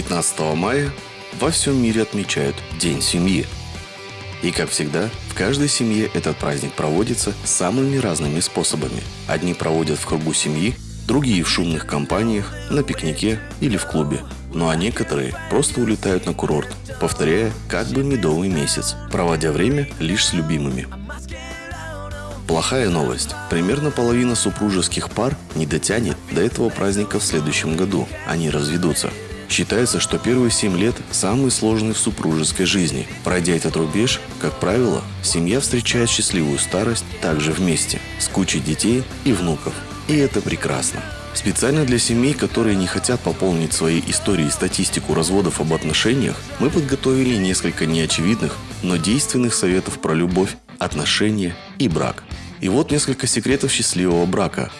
15 мая во всем мире отмечают День семьи. И как всегда, в каждой семье этот праздник проводится самыми разными способами. Одни проводят в кругу семьи, другие в шумных компаниях, на пикнике или в клубе. Ну а некоторые просто улетают на курорт, повторяя как бы медовый месяц, проводя время лишь с любимыми. Плохая новость. Примерно половина супружеских пар не дотянет до этого праздника в следующем году. Они разведутся. Считается, что первые 7 лет самые сложные в супружеской жизни. Пройдя этот рубеж, как правило, семья встречает счастливую старость также вместе, с кучей детей и внуков. И это прекрасно. Специально для семей, которые не хотят пополнить своей историей статистику разводов об отношениях, мы подготовили несколько неочевидных, но действенных советов про любовь, отношения и брак. И вот несколько секретов счастливого брака.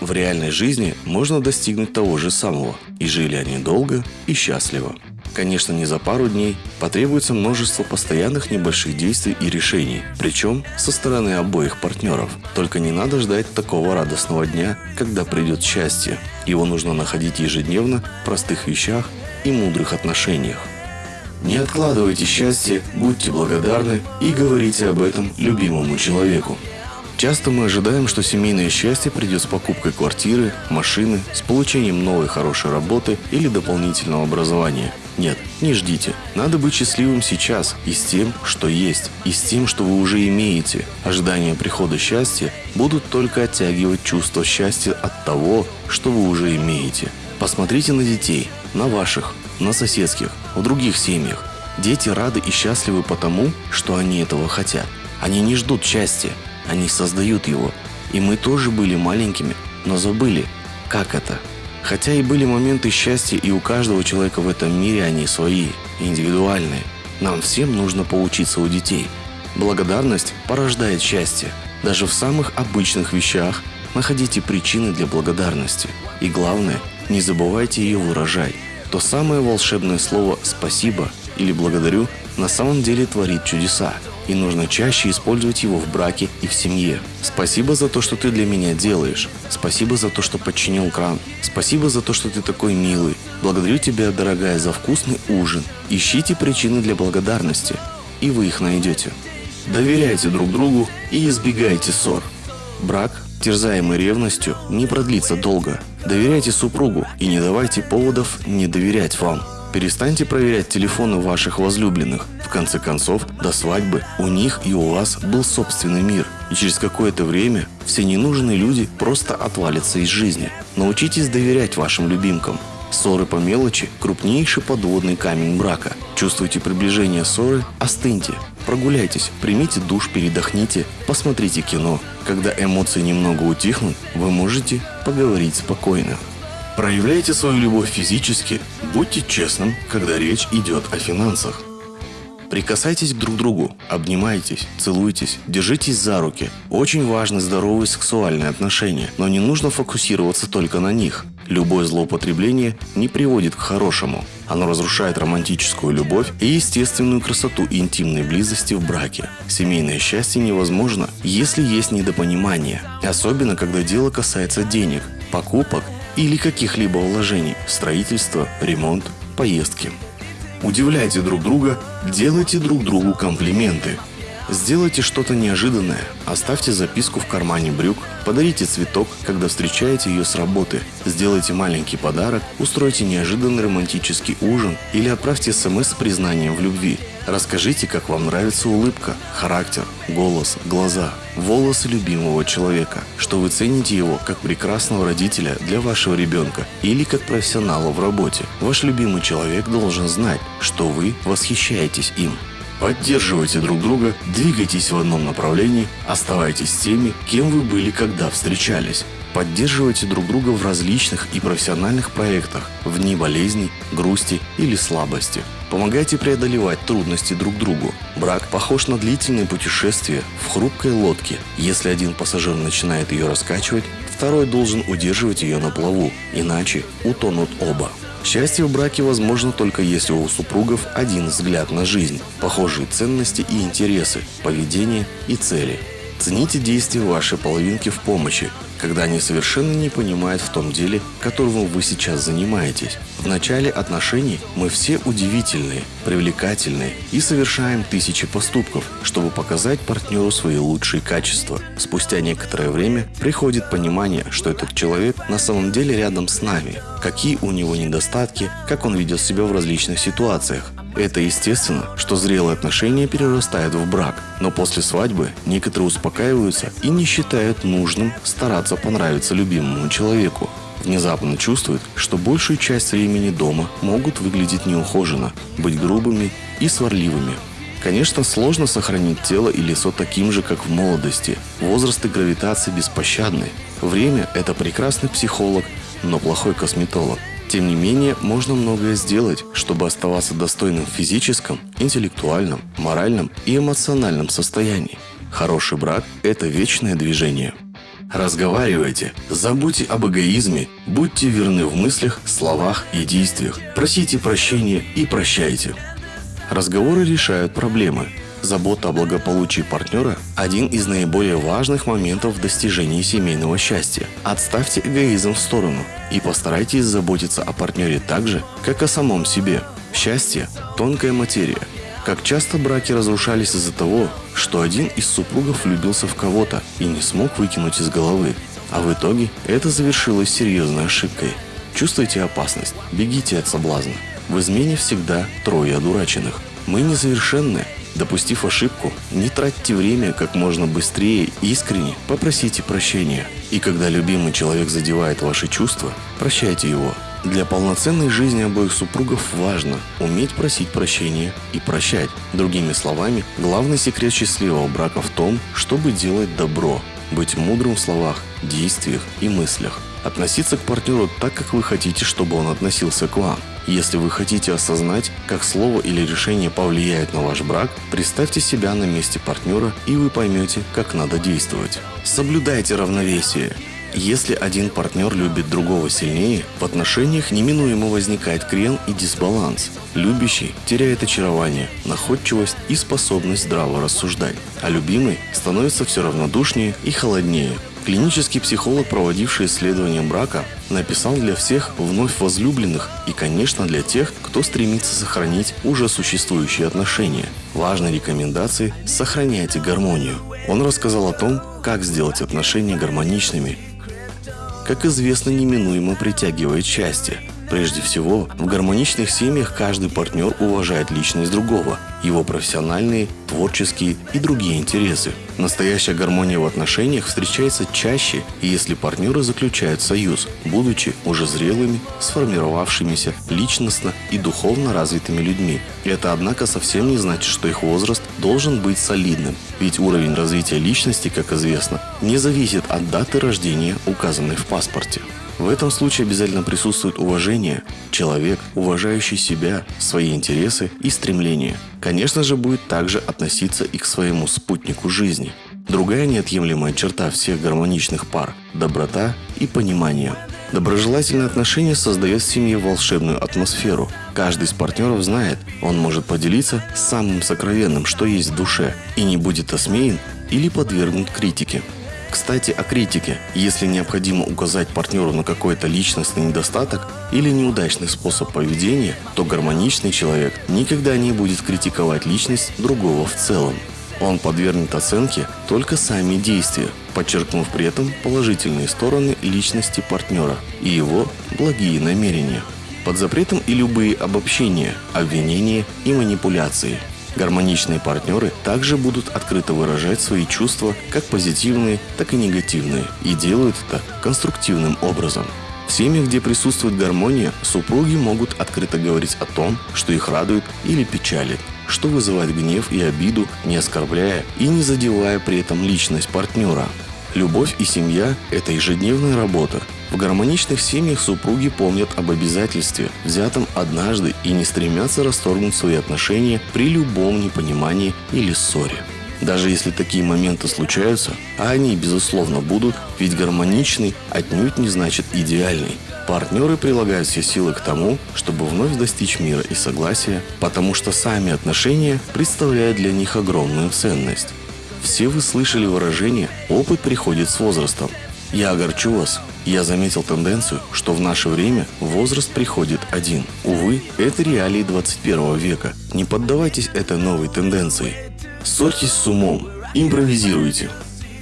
В реальной жизни можно достигнуть того же самого, и жили они долго и счастливо. Конечно, не за пару дней, потребуется множество постоянных небольших действий и решений, причем со стороны обоих партнеров. Только не надо ждать такого радостного дня, когда придет счастье. Его нужно находить ежедневно в простых вещах и мудрых отношениях. Не откладывайте счастье, будьте благодарны и говорите об этом любимому человеку. Часто мы ожидаем, что семейное счастье придет с покупкой квартиры, машины, с получением новой хорошей работы или дополнительного образования. Нет, не ждите. Надо быть счастливым сейчас и с тем, что есть, и с тем, что вы уже имеете. Ожидания прихода счастья будут только оттягивать чувство счастья от того, что вы уже имеете. Посмотрите на детей, на ваших, на соседских, в других семьях. Дети рады и счастливы потому, что они этого хотят. Они не ждут счастья, они создают его. И мы тоже были маленькими, но забыли, как это. Хотя и были моменты счастья, и у каждого человека в этом мире они свои, индивидуальные. Нам всем нужно поучиться у детей. Благодарность порождает счастье. Даже в самых обычных вещах находите причины для благодарности. И главное, не забывайте ее выражать. То самое волшебное слово «спасибо» или «благодарю» на самом деле творит чудеса и нужно чаще использовать его в браке и в семье. Спасибо за то, что ты для меня делаешь. Спасибо за то, что подчинил кран. Спасибо за то, что ты такой милый. Благодарю тебя, дорогая, за вкусный ужин. Ищите причины для благодарности, и вы их найдете. Доверяйте друг другу и избегайте ссор. Брак, терзаемый ревностью, не продлится долго. Доверяйте супругу и не давайте поводов не доверять вам. Перестаньте проверять телефоны ваших возлюбленных. В конце концов, до свадьбы у них и у вас был собственный мир. И через какое-то время все ненужные люди просто отвалятся из жизни. Научитесь доверять вашим любимкам. Ссоры по мелочи – крупнейший подводный камень брака. Чувствуете приближение ссоры – остыньте. Прогуляйтесь, примите душ, передохните, посмотрите кино. Когда эмоции немного утихнут, вы можете поговорить спокойно. Проявляйте свою любовь физически, будьте честным, когда речь идет о финансах. Прикасайтесь к друг другу, обнимайтесь, целуйтесь, держитесь за руки. Очень важны здоровые сексуальные отношения, но не нужно фокусироваться только на них. Любое злоупотребление не приводит к хорошему. Оно разрушает романтическую любовь и естественную красоту интимной близости в браке. Семейное счастье невозможно, если есть недопонимание. Особенно, когда дело касается денег, покупок или каких-либо вложений – строительство, ремонт, поездки. Удивляйте друг друга, делайте друг другу комплименты. Сделайте что-то неожиданное, оставьте записку в кармане брюк, подарите цветок, когда встречаете ее с работы, сделайте маленький подарок, устройте неожиданный романтический ужин или отправьте смс с признанием в любви. Расскажите, как вам нравится улыбка, характер, голос, глаза, волосы любимого человека, что вы цените его как прекрасного родителя для вашего ребенка или как профессионала в работе. Ваш любимый человек должен знать, что вы восхищаетесь им. Поддерживайте друг друга, двигайтесь в одном направлении, оставайтесь теми, кем вы были, когда встречались. Поддерживайте друг друга в различных и профессиональных проектах, в дни болезней, грусти или слабости. Помогайте преодолевать трудности друг другу. Брак похож на длительное путешествие в хрупкой лодке. Если один пассажир начинает ее раскачивать, второй должен удерживать ее на плаву, иначе утонут оба. Счастье в браке возможно только если у супругов один взгляд на жизнь, похожие ценности и интересы, поведение и цели. Цените действия вашей половинки в помощи, когда они совершенно не понимают в том деле, которым вы сейчас занимаетесь. В начале отношений мы все удивительные, привлекательные и совершаем тысячи поступков, чтобы показать партнеру свои лучшие качества. Спустя некоторое время приходит понимание, что этот человек на самом деле рядом с нами, какие у него недостатки, как он ведет себя в различных ситуациях. Это естественно, что зрелые отношения перерастают в брак, но после свадьбы некоторые успокаиваются и не считают нужным стараться понравиться любимому человеку. Внезапно чувствуют, что большую часть времени дома могут выглядеть неухоженно, быть грубыми и сварливыми. Конечно, сложно сохранить тело и лицо таким же, как в молодости. Возраст и гравитация беспощадны. Время – это прекрасный психолог, но плохой косметолог. Тем не менее, можно многое сделать, чтобы оставаться достойным в физическом, интеллектуальном, моральном и эмоциональном состоянии. Хороший брак – это вечное движение. Разговаривайте, забудьте об эгоизме, будьте верны в мыслях, словах и действиях, просите прощения и прощайте. Разговоры решают проблемы, Забота о благополучии партнера – один из наиболее важных моментов в достижении семейного счастья. Отставьте эгоизм в сторону и постарайтесь заботиться о партнере так же, как о самом себе. Счастье – тонкая материя. Как часто браки разрушались из-за того, что один из супругов влюбился в кого-то и не смог выкинуть из головы. А в итоге это завершилось серьезной ошибкой. Чувствуете опасность? Бегите от соблазна. В измене всегда трое одураченных. Мы несовершенны, Допустив ошибку, не тратьте время как можно быстрее искренне попросите прощения. И когда любимый человек задевает ваши чувства, прощайте его. Для полноценной жизни обоих супругов важно уметь просить прощения и прощать. Другими словами, главный секрет счастливого брака в том, чтобы делать добро, быть мудрым в словах, действиях и мыслях. Относиться к партнеру так, как вы хотите, чтобы он относился к вам – если вы хотите осознать, как слово или решение повлияет на ваш брак, представьте себя на месте партнера и вы поймете, как надо действовать. Соблюдайте равновесие. Если один партнер любит другого сильнее, в отношениях неминуемо возникает крен и дисбаланс. Любящий теряет очарование, находчивость и способность здраво рассуждать, а любимый становится все равнодушнее и холоднее, Клинический психолог, проводивший исследование брака, написал для всех вновь возлюбленных и, конечно, для тех, кто стремится сохранить уже существующие отношения. Важной рекомендацией – сохраняйте гармонию. Он рассказал о том, как сделать отношения гармоничными. Как известно, неминуемо притягивает счастье – Прежде всего, в гармоничных семьях каждый партнер уважает личность другого, его профессиональные, творческие и другие интересы. Настоящая гармония в отношениях встречается чаще, если партнеры заключают союз, будучи уже зрелыми, сформировавшимися личностно и духовно развитыми людьми. Это, однако, совсем не значит, что их возраст должен быть солидным, ведь уровень развития личности, как известно, не зависит от даты рождения, указанной в паспорте. В этом случае обязательно присутствует уважение, человек, уважающий себя, свои интересы и стремления. Конечно же, будет также относиться и к своему спутнику жизни. Другая неотъемлемая черта всех гармоничных пар – доброта и понимание. Доброжелательное отношение создает в семье волшебную атмосферу. Каждый из партнеров знает, он может поделиться самым сокровенным, что есть в душе, и не будет осмеян или подвергнут критике. Кстати, о критике. Если необходимо указать партнеру на какой-то личностный недостаток или неудачный способ поведения, то гармоничный человек никогда не будет критиковать личность другого в целом. Он подвергнет оценке только сами действия, подчеркнув при этом положительные стороны личности партнера и его благие намерения. Под запретом и любые обобщения, обвинения и манипуляции – Гармоничные партнеры также будут открыто выражать свои чувства, как позитивные, так и негативные, и делают это конструктивным образом. В семьях, где присутствует гармония, супруги могут открыто говорить о том, что их радует или печалит, что вызывает гнев и обиду, не оскорбляя и не задевая при этом личность партнера. Любовь и семья – это ежедневная работа, в гармоничных семьях супруги помнят об обязательстве, взятом однажды, и не стремятся расторгнуть свои отношения при любом непонимании или ссоре. Даже если такие моменты случаются, а они, безусловно, будут, ведь гармоничный отнюдь не значит идеальный. Партнеры прилагают все силы к тому, чтобы вновь достичь мира и согласия, потому что сами отношения представляют для них огромную ценность. Все вы слышали выражение «опыт приходит с возрастом». Я огорчу вас. Я заметил тенденцию, что в наше время возраст приходит один. Увы, это реалии 21 века. Не поддавайтесь этой новой тенденции. Ссорьтесь с умом. Импровизируйте.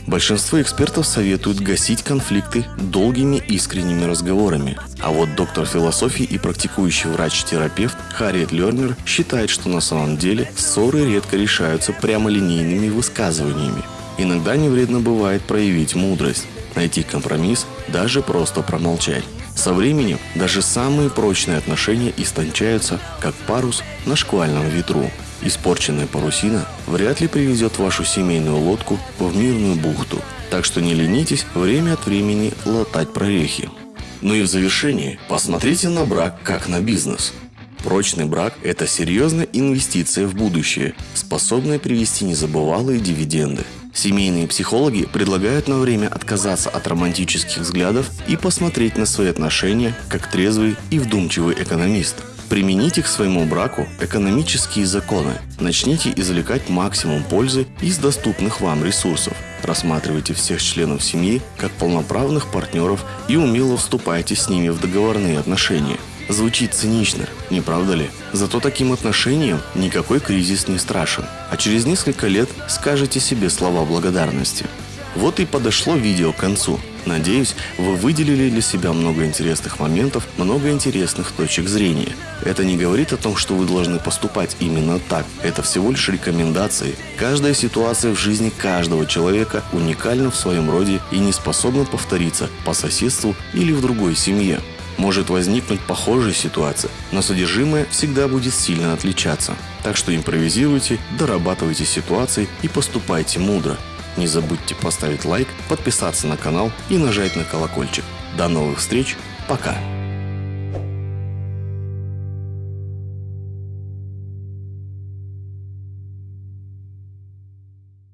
Большинство экспертов советуют гасить конфликты долгими искренними разговорами. А вот доктор философии и практикующий врач-терапевт Харриет Лернер считает, что на самом деле ссоры редко решаются прямолинейными высказываниями. Иногда не вредно бывает проявить мудрость, найти компромисс, даже просто промолчать. Со временем даже самые прочные отношения истончаются, как парус на шквальном ветру. Испорченная парусина вряд ли привезет вашу семейную лодку в мирную бухту. Так что не ленитесь время от времени латать прорехи. Ну и в завершении посмотрите на брак как на бизнес. Прочный брак – это серьезная инвестиция в будущее, способная привести незабывалые дивиденды. Семейные психологи предлагают на время отказаться от романтических взглядов и посмотреть на свои отношения как трезвый и вдумчивый экономист. Примените к своему браку экономические законы. Начните извлекать максимум пользы из доступных вам ресурсов. Рассматривайте всех членов семьи как полноправных партнеров и умело вступайте с ними в договорные отношения – Звучит цинично, не правда ли? Зато таким отношением никакой кризис не страшен. А через несколько лет скажете себе слова благодарности. Вот и подошло видео к концу. Надеюсь, вы выделили для себя много интересных моментов, много интересных точек зрения. Это не говорит о том, что вы должны поступать именно так. Это всего лишь рекомендации. Каждая ситуация в жизни каждого человека уникальна в своем роде и не способна повториться по соседству или в другой семье. Может возникнуть похожая ситуация, но содержимое всегда будет сильно отличаться. Так что импровизируйте, дорабатывайте ситуации и поступайте мудро. Не забудьте поставить лайк, подписаться на канал и нажать на колокольчик. До новых встреч, пока!